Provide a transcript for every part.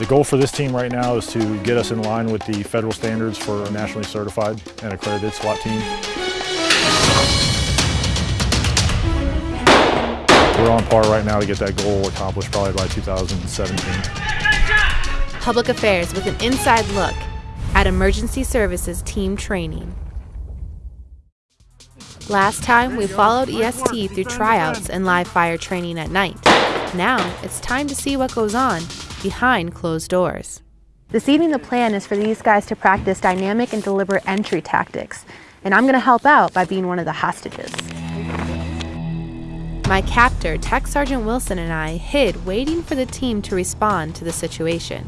The goal for this team right now is to get us in line with the federal standards for a nationally certified and accredited SWAT team. We're on par right now to get that goal accomplished probably by 2017. Public Affairs with an inside look at Emergency Services team training. Last time we followed EST through tryouts and live fire training at night. Now it's time to see what goes on behind closed doors. This evening the plan is for these guys to practice dynamic and deliberate entry tactics, and I'm going to help out by being one of the hostages. My captor, Tech Sergeant Wilson, and I hid waiting for the team to respond to the situation.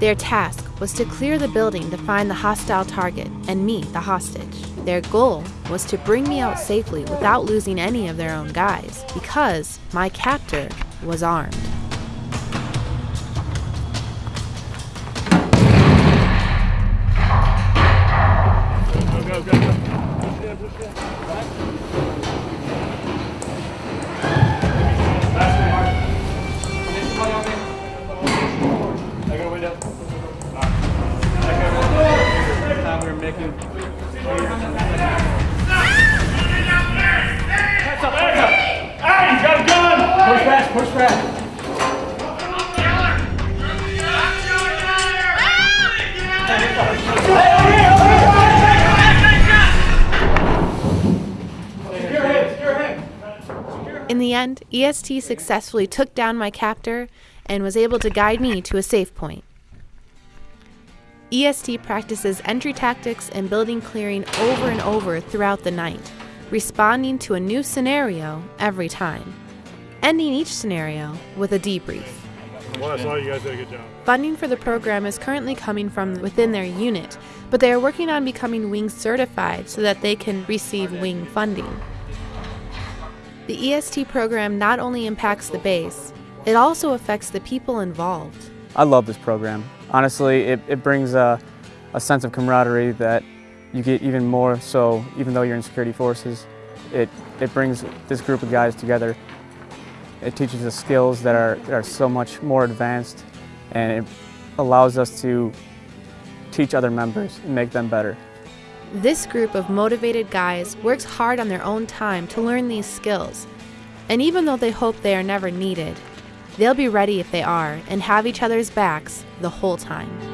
Their task was to clear the building to find the hostile target and me, the hostage. Their goal was to bring me out safely without losing any of their own guys, because my captor was armed. In the end, EST successfully took down my captor and was able to guide me to a safe point. EST practices entry tactics and building clearing over and over throughout the night, responding to a new scenario every time, ending each scenario with a debrief. Well, you guys did a good job. Funding for the program is currently coming from within their unit, but they are working on becoming Wing certified so that they can receive Wing funding. The EST program not only impacts the base, it also affects the people involved. I love this program. Honestly, it, it brings a, a sense of camaraderie that you get even more so even though you're in security forces. It, it brings this group of guys together. It teaches us skills that are, that are so much more advanced and it allows us to teach other members and make them better. This group of motivated guys works hard on their own time to learn these skills. And even though they hope they are never needed, they'll be ready if they are and have each other's backs the whole time.